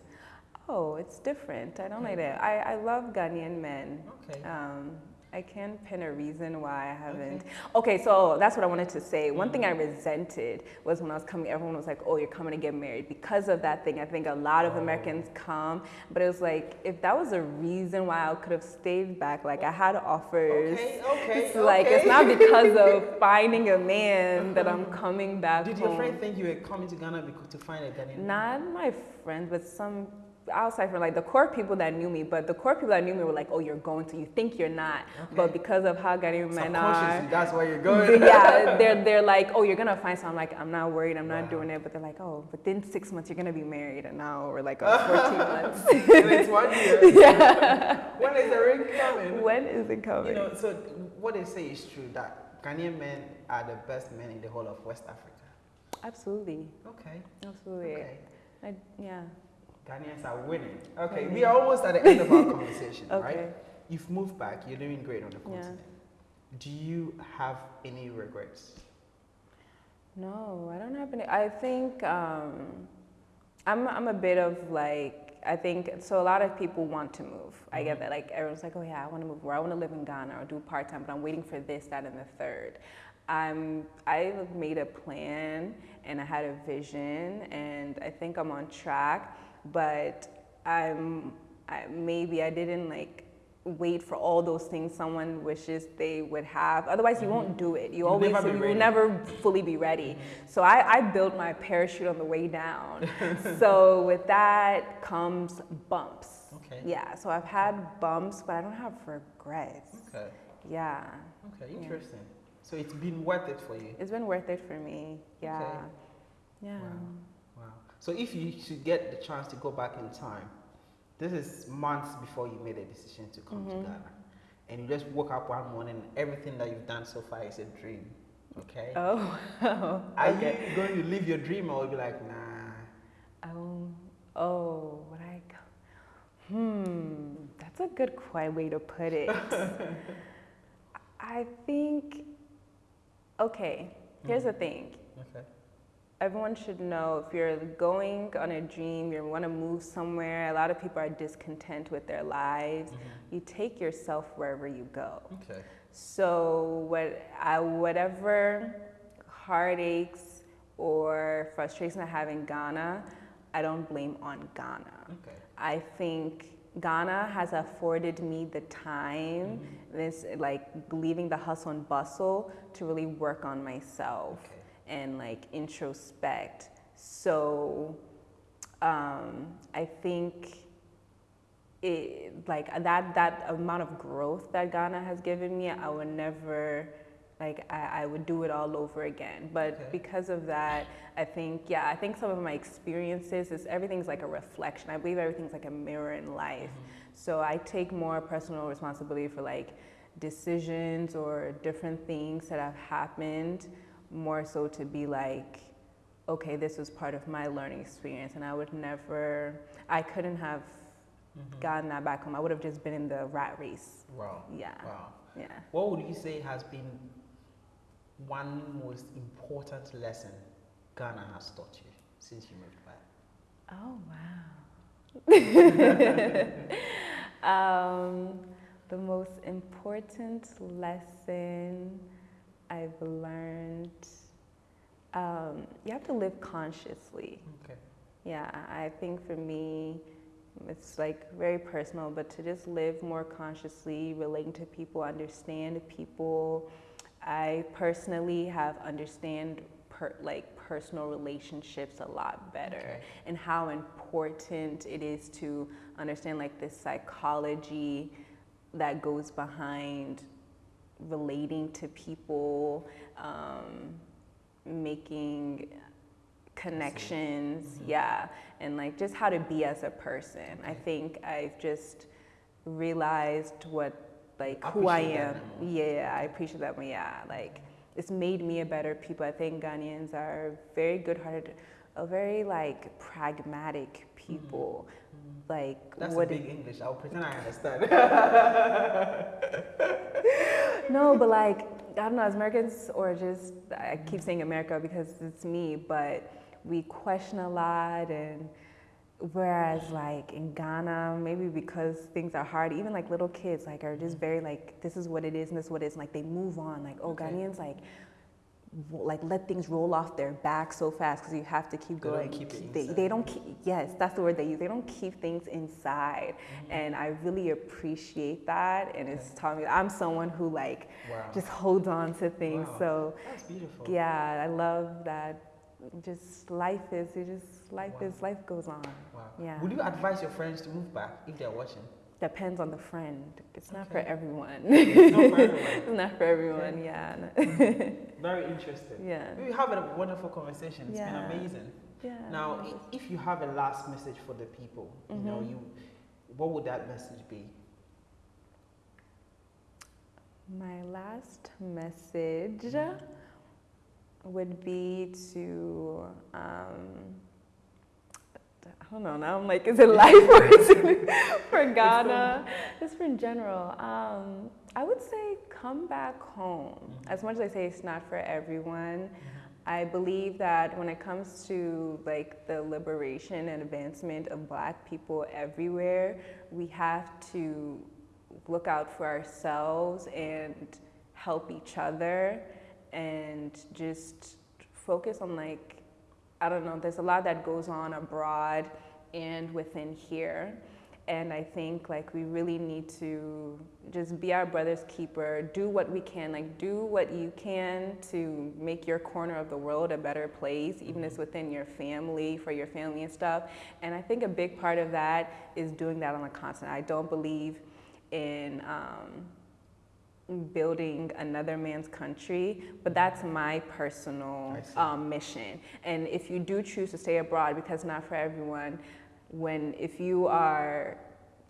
Oh, it's different. I don't like that. I, I love Ghanaian men. Okay. Um, I can't pin a reason why I haven't. Okay. okay, so that's what I wanted to say. One thing I mm-hmm. resented was when I was coming, everyone was like, oh, you're coming to get married. Because of that thing, I think a lot of oh. Americans come, but it was like, if that was a reason why I could have stayed back, like I had offers. Okay, okay. It's like, it's not because of [laughs] finding a man that I'm coming back Did home. your friend think you were coming to Ghana to find a Ghanaian Not my friend, but some outside from like the core people that knew me, but the core people that knew me were like, "Oh, you're going to. You think you're not, okay. but because of how Ghanaian men are, that's why you're going." yeah, [laughs] they're they're like, "Oh, you're gonna find." So I'm like, "I'm not worried. I'm not wow. doing it." But they're like, "Oh, within six months you're gonna be married," and now we're like, "Oh, [laughs] 14 months." it's one year. [laughs] Yeah. when is the ring coming? When is it coming? You know, so what they say is true that Ghanaian men are the best men in the whole of West Africa. Absolutely. Okay. Absolutely. Okay. I, yeah. Ghanaians are winning. Okay, we are almost at the end of our [laughs] conversation, okay. right? You've moved back, you're doing great on the continent. Yeah. Do you have any regrets? No, I don't have any. I think um, I'm, I'm a bit of like, I think so. A lot of people want to move. I get mm-hmm. that. Like everyone's like, oh yeah, I want to move. Or I want to live in Ghana or do part time, but I'm waiting for this, that, and the third. I'm. I made a plan and I had a vision, and I think I'm on track. But I'm. I, maybe I didn't like wait for all those things someone wishes they would have. Otherwise, you won't do it. You You'll always you will never fully be ready. Mm-hmm. So I, I built my parachute on the way down. [laughs] so with that comes bumps. Okay. Yeah. So I've had bumps, but I don't have regrets. Okay. Yeah. Okay. Interesting. Yeah. So it's been worth it for you. It's been worth it for me. Yeah. Okay. Yeah. Wow. So if you should get the chance to go back in time, this is months before you made a decision to come mm-hmm. to Ghana. And you just woke up one morning, everything that you've done so far is a dream. Okay? Oh, [laughs] oh Are okay. you going to live your dream or be like, nah? Oh, oh, what I go? Hmm, that's a good quiet way to put it. [laughs] I think, okay, here's mm-hmm. the thing. Okay everyone should know if you're going on a dream, you want to move somewhere, a lot of people are discontent with their lives. Mm-hmm. You take yourself wherever you go. Okay. So what I, whatever heartaches or frustration I have in Ghana, I don't blame on Ghana. Okay. I think Ghana has afforded me the time, mm-hmm. this like leaving the hustle and bustle to really work on myself. Okay and like introspect. So um, I think it like that that amount of growth that Ghana has given me, I would never like I, I would do it all over again. But okay. because of that, I think yeah, I think some of my experiences is everything's like a reflection. I believe everything's like a mirror in life. Mm-hmm. So I take more personal responsibility for like decisions or different things that have happened more so to be like, okay, this was part of my learning experience, and I would never, I couldn't have mm-hmm. gotten that back home. I would have just been in the rat race. Wow. Yeah. Wow. Yeah. What would you say has been one most important lesson Ghana has taught you since you moved back? Oh wow. [laughs] [laughs] um, the most important lesson I've learned um, you have to live consciously. Okay. Yeah, I think for me, it's like very personal, but to just live more consciously, relating to people, understand people. I personally have understand per, like personal relationships a lot better okay. and how important it is to understand like the psychology that goes behind relating to people, um, making connections, mm-hmm. yeah, and like just how to be as a person. I think I've just realized what like who I am. Yeah, I appreciate that. Yeah, like it's made me a better people. I think Ghanaians are very good-hearted, a very like pragmatic people. Mm-hmm. Like that's what a big English. I'll pretend I understand. [laughs] no, but like I don't know, as Americans or just I keep saying America because it's me, but we question a lot and whereas like in Ghana, maybe because things are hard, even like little kids like are just very like this is what it is and this is what it is. And, like they move on. Like oh okay. Ghanaians like like let things roll off their back so fast because you have to keep they going. Don't keep they, they, don't keep, yes, that's the word they use. They don't keep things inside. Mm-hmm. And I really appreciate that. And it's telling me I'm someone who like wow. just holds on to things. Wow. So that's beautiful. Yeah, I love that. Just life is, it just life wow. is, life goes on. Wow. Yeah. Would you advise your friends to move back if they're watching? Depends on the friend. It's not okay. for everyone. It's not for [laughs] everyone. it's not for everyone, okay. yeah. [laughs] Very interesting. Yeah. We have a wonderful conversation. It's yeah. been amazing. Yeah. Now, if you have a last message for the people, mm-hmm. you know, mm-hmm. you, what would that message be? My last message mm-hmm. would be to um, I don't know now. I'm like, is it life or is it [laughs] for Ghana? Just for in general. Um, I would say come back home. Mm-hmm. As much as I say it's not for everyone, mm-hmm. I believe that when it comes to like the liberation and advancement of black people everywhere, we have to look out for ourselves and help each other and just focus on like I don't know, there's a lot that goes on abroad and within here. And I think like we really need to just be our brother's keeper, do what we can, like do what you can to make your corner of the world a better place, even if it's within your family, for your family and stuff. And I think a big part of that is doing that on a continent. I don't believe in um, building another man's country, but that's my personal um, mission. And if you do choose to stay abroad, because not for everyone, when if you are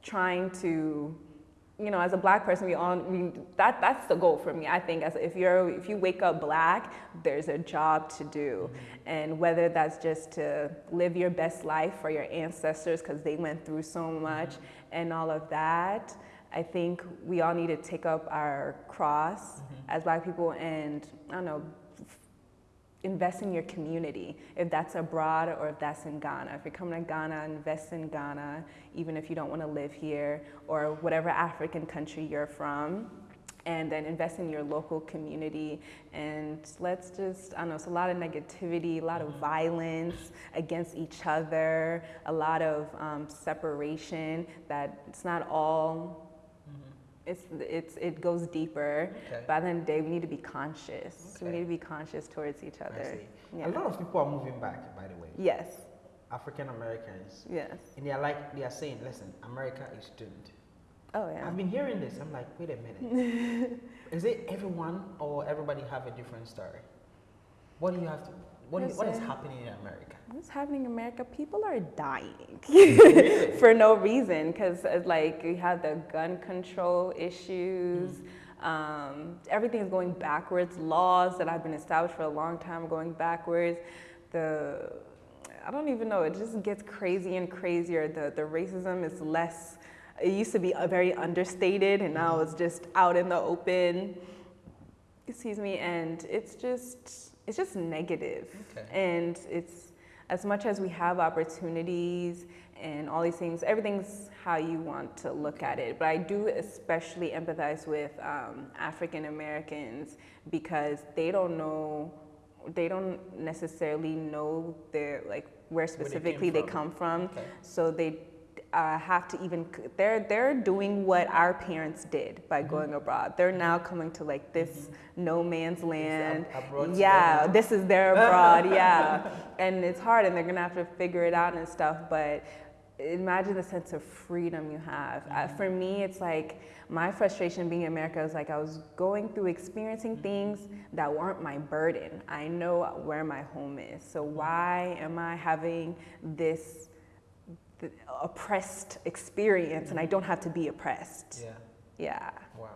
trying to you know, as a black person, we all we, that that's the goal for me. I think as if you're if you wake up black, there's a job to do, mm-hmm. and whether that's just to live your best life for your ancestors because they went through so much mm-hmm. and all of that. I think we all need to take up our cross mm-hmm. as black people and I don't know invest in your community, if that's abroad or if that's in Ghana. If you're coming to Ghana, invest in Ghana, even if you don't want to live here or whatever African country you're from. And then invest in your local community. And let's just, I don't know, it's a lot of negativity, a lot of violence against each other, a lot of um, separation that it's not all it's, it's, it goes deeper. Okay. But at the end of the day, we need to be conscious. Okay. We need to be conscious towards each other. Yeah. A lot of people are moving back, by the way. Yes. African Americans. Yes. And they are like, they are saying, listen, America is doomed. Oh, yeah. I've been hearing this. I'm like, wait a minute. [laughs] is it everyone or everybody have a different story? What do you have to, what, is, what is happening in America? What's happening in America? People are dying [laughs] [laughs] for no reason because uh, like we have the gun control issues. Mm. Um, everything is going backwards. Laws that have been established for a long time are going backwards. The I don't even know. It just gets crazy and crazier. The the racism is less. It used to be very understated, and now it's just out in the open. Excuse me, and it's just it's just negative. Okay. and it's as much as we have opportunities and all these things, everything's how you want to look at it. But I do especially empathize with um, African Americans because they don't know, they don't necessarily know their like where specifically they, they, come from. Okay. So they uh, have to even they're they're doing what our parents did by mm-hmm. going abroad. They're now coming to like this mm-hmm. no man's land. yeah, this is their abroad. yeah, [laughs] and it's hard, and they're gonna have to figure it out and stuff. But imagine the sense of freedom you have. Uh, mm-hmm. Uh, for me, it's like my frustration being in America is like I was going through experiencing mm-hmm. things that weren't my burden. I know where my home is, so mm-hmm. why am I having this? The oppressed experience and I don't have to be oppressed. Yeah. Yeah. Wow.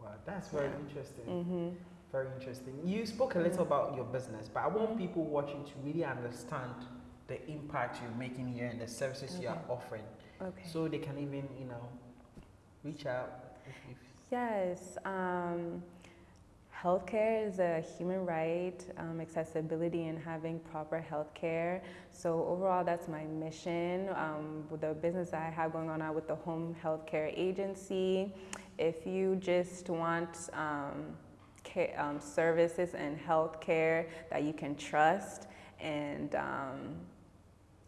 Wow, that's very yeah. interesting. Mm-hmm. Very interesting. You spoke a little about your business, but I want mm-hmm. people watching to really understand the impact you're making here and the services okay. you are offering. Okay. So they can even, you know, reach out. If, if yes. Um, Healthcare is a human right, um, accessibility and having proper healthcare. So overall, that's my mission. Um, with the business I have going on now with the home healthcare agency, if you just want um, care, um, services and healthcare that you can trust and um,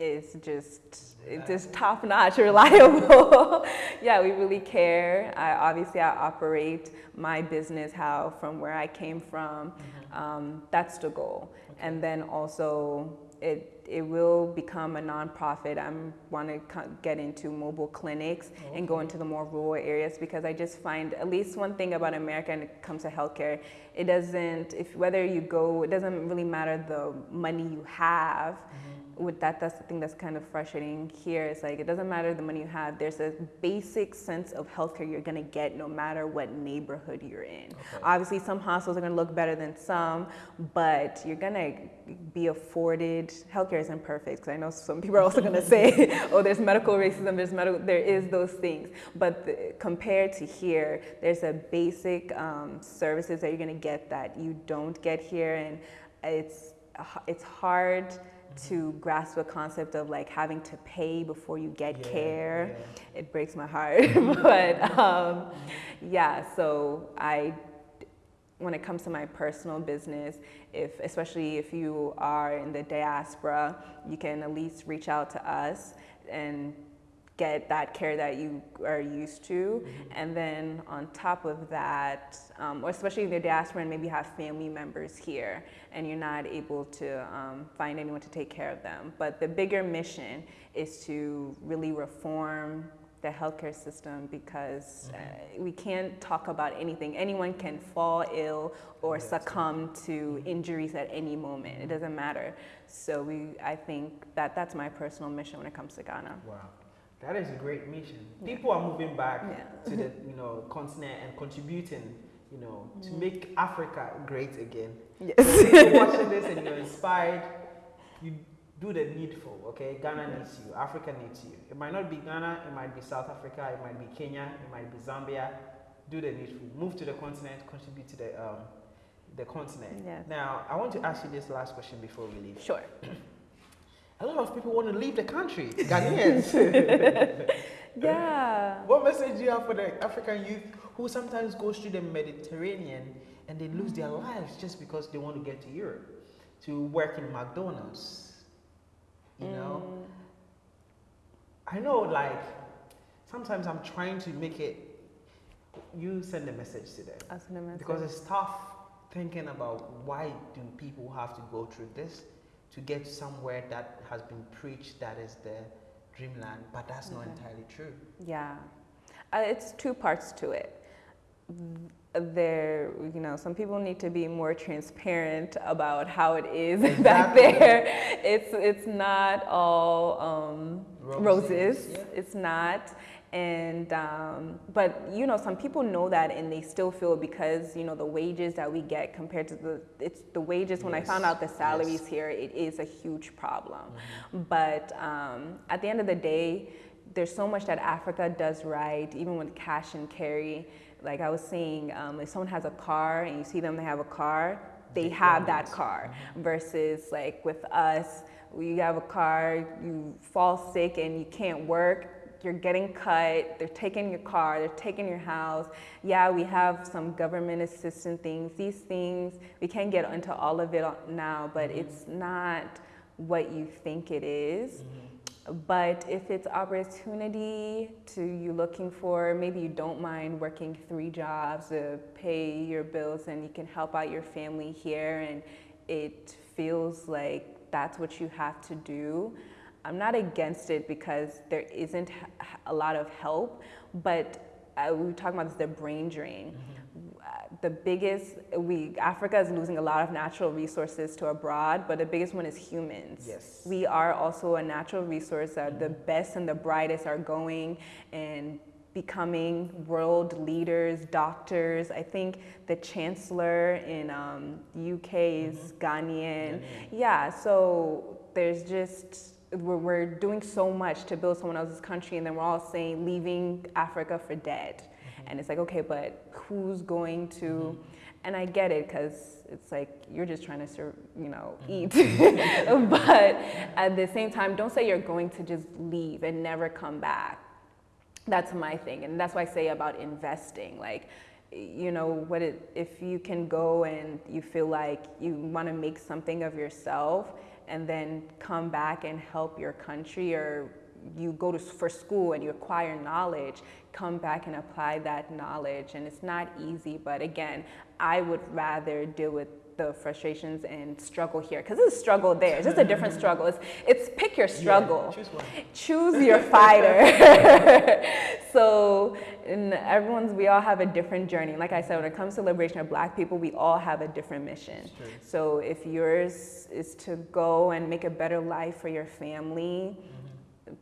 is just it's just top notch, [laughs] reliable. yeah, we really care. I, obviously, I operate my business how from where I came from. Mm-hmm. Um, that's the goal, okay. and then also it it will become a nonprofit. I want to get into mobile clinics okay. and go into the more rural areas because I just find at least one thing about America when it comes to healthcare, it doesn't if whether you go, it doesn't really matter the money you have. Mm-hmm with that, that's the thing that's kind of frustrating here. It's like it doesn't matter the money you have. There's a basic sense of healthcare you're gonna get no matter what neighborhood you're in. Okay. Obviously, some hospitals are gonna look better than some, but you're gonna be afforded. Healthcare isn't perfect because I know some people are also gonna say, [laughs] [laughs] "Oh, there's medical racism. There's medical. There is those things." But the, compared to here, there's a basic um, services that you're gonna get that you don't get here, and it's it's hard. To grasp the concept of like having to pay before you get yeah, care. Yeah. It breaks my heart, [laughs] but um, yeah. So I when it comes to my personal business, if especially if you are in the diaspora, you can at least reach out to us and get that care that you are used to. Mm-hmm. And then on top of that, um, or especially in you're diaspora and maybe have family members here and you're not able to um, find anyone to take care of them. But the bigger mission is to really reform the healthcare system because uh, mm-hmm. we can't talk about anything. Anyone can fall ill or yes. succumb to mm-hmm. injuries at any moment. It doesn't matter. So we, I think that that's my personal mission when it comes to Ghana. Wow. That is a great mission. Yeah. People are moving back yeah. to the you know [laughs] continent and contributing, you know, mm. to make Africa great again. Yes. if you're [laughs] watching this and you're inspired, you do the needful, okay? Ghana needs you, Africa needs you. It might not be Ghana, it might be South Africa, it might be Kenya, it might be Zambia. Do the needful. Move to the continent, contribute to the um, the continent. Yes. Now, I want to ask you this last question before we leave. Sure. [clears throat] A lot of people want to leave the country, [laughs] Ghanaians. [laughs] yeah. What message do you have for the African youth who sometimes go through the Mediterranean and they lose their lives just because they want to get to Europe to work in McDonald's? You mm. know? I know, like, sometimes I'm trying to make it, you send a message to them. I send a message. Because it's tough thinking about why do people have to go through this to get somewhere that has been preached that is the dreamland, but that's mm not entirely true. Yeah, uh, it's two parts to it there, you know, some people need to be more transparent about how it is [laughs] exactly. back there. It's it's not all um, roses. roses. Yeah. It's not. And um, but you know, some people know that, and they still feel because you know the wages that we get compared to the it's the wages. Yes. When I found out the salaries yes. here, it is a huge problem. Mm-hmm. But um, at the end of the day, there's so much that Africa does right, even with cash and carry like I was saying, um, if someone has a car and you see them, they have a car, they have that car. Mm-hmm. Versus like with us, we have a car, you fall sick and you can't work, you're getting cut, they're taking your car, they're taking your house. Yeah, we have some government assistance things. These things, we can't get into all of it now, but mm-hmm. it's not what you think it is. Mm-hmm. But if it's opportunity to you looking for, maybe you don't mind working three jobs to pay your bills and you can help out your family here and it feels like that's what you have to do. I'm not against it because there isn't a lot of help, but uh, we were talking about this, the brain drain. Mm-hmm the biggest, we, Africa is losing a lot of natural resources to abroad, but the biggest one is humans. Yes. We are also a natural resource that the best and the brightest are going and becoming world leaders, doctors. I think the chancellor in um, UK is mm-hmm. Ghanaian. Yeah, so there's just, we're, we're doing so much to build someone else's country, and then we're all saying leaving Africa for dead. And it's like, okay, but who's going to, mm-hmm. and I get it because it's like you're just trying to, serve, you know, mm-hmm. eat. [laughs] but at the same time, don't say you're going to just leave and never come back. That's my thing. And that's why I say about investing. Like, you know what it, if you can go and you feel like you want to make something of yourself and then come back and help your country or you go to for school and you acquire knowledge come back and apply that knowledge. And it's not easy, but again, I would rather deal with the frustrations and struggle here because it's a struggle there. It's just a different [laughs] struggle. It's, it's pick your struggle. Yeah, choose, choose [laughs] your fighter. [laughs] so, and everyone's we all have a different journey. Like I said, when it comes to liberation of Black people, we all have a different mission. So if yours is to go and make a better life for your family, mm-hmm.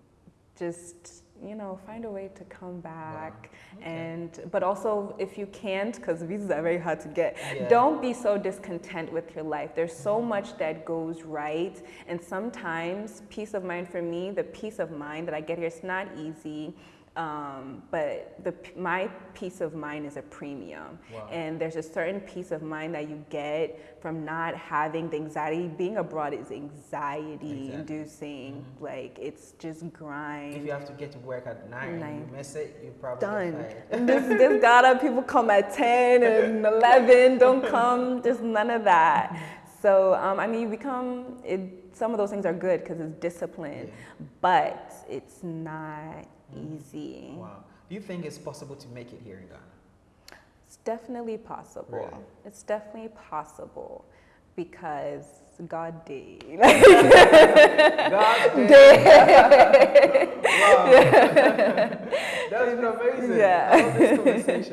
just you know, find a way to come back. Wow. Okay. And, but also if you can't, because visas are very hard to get, yeah. don't be so discontent with your life. There's so much that goes right. And sometimes peace of mind for me, the peace of mind that I get here, it's not easy. Um, but the, my peace of mind is a premium. Wow. And there's a certain peace of mind that you get from not having the anxiety. Being abroad is anxiety exactly. inducing. Mm-hmm. Like it's just grind. If you have to get to work at nine, nine. you miss it, you're probably done. [laughs] this, this gotta people come at 10 and [laughs] 11, don't come, just none of that. So, um, I mean, you become, it, some of those things are good because it's discipline, yeah. but it's not. Easy. Wow. Do you think it's possible to make it here in Ghana? It's definitely possible. Really? It's definitely possible because God did. God did. wow. That's been amazing. Yeah.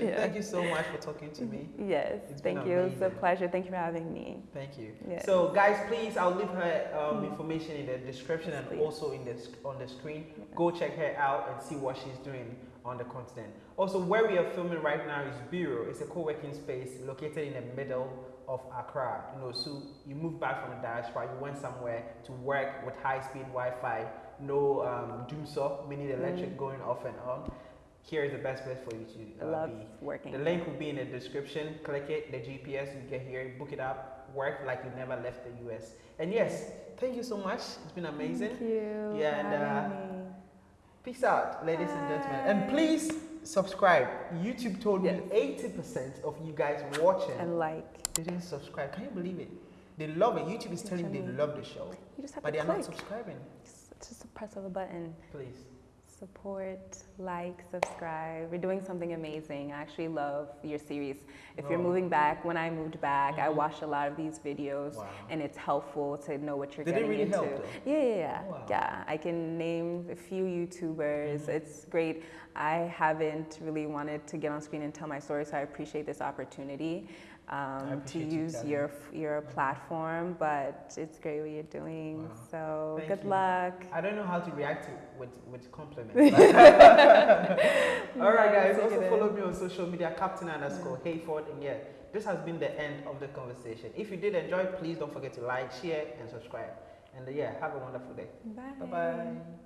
Yeah. Thank you so much for talking to me. Yes. It's thank you. It's a pleasure. Thank you for having me. Thank you. Yes. So, guys, please, I'll leave her um, mm. information in the description and please. also in the on the screen. Yeah. Go check her out and see what she's doing on the continent. Also, where we are filming right now is Bureau. It's a co-working space located in the middle of Accra. You know, so you moved back from the diaspora, you went somewhere to work with high-speed Wi-Fi, no um, dumsor, meaning electric mm. going off and on. Here is the best place for you to uh, love be. working. The link will be in the description. Click it, the GPS, you get here, book it up, work like you never left the US. And yes, thank you so much. It's been amazing. Thank you. Yeah, and uh, peace out, ladies Bye. and gentlemen. And please subscribe. YouTube told yes. me 80% of you guys watching and like didn't subscribe. Can you believe it? They love it. YouTube is telling me they love the show. You just have but to they are not subscribing. It's just a press of a button. Please. Support, like, subscribe. We're doing something amazing. I actually love your series. If oh. you're moving back, when I moved back, mm -hmm. I mm-hmm. watched a lot of these videos wow. and it's helpful to know what you're Did getting really into. Help, yeah, yeah, yeah. Wow. Yeah, I can name a few YouTubers. Mm -hmm. It's great. I haven't really wanted to get on screen and tell my story, so I appreciate this opportunity um, to use you your your platform, but it's great what you're doing. Wow. So Thank good you. luck. I don't know how to react to with with compliments. [laughs] [laughs] All right, guys. Also follow me on social media, Captain underscore Hayford, and yeah, this has been the end of the conversation. If you did enjoy, please don't forget to like, share, and subscribe. And uh, yeah, have a wonderful day. Bye. Bye bye.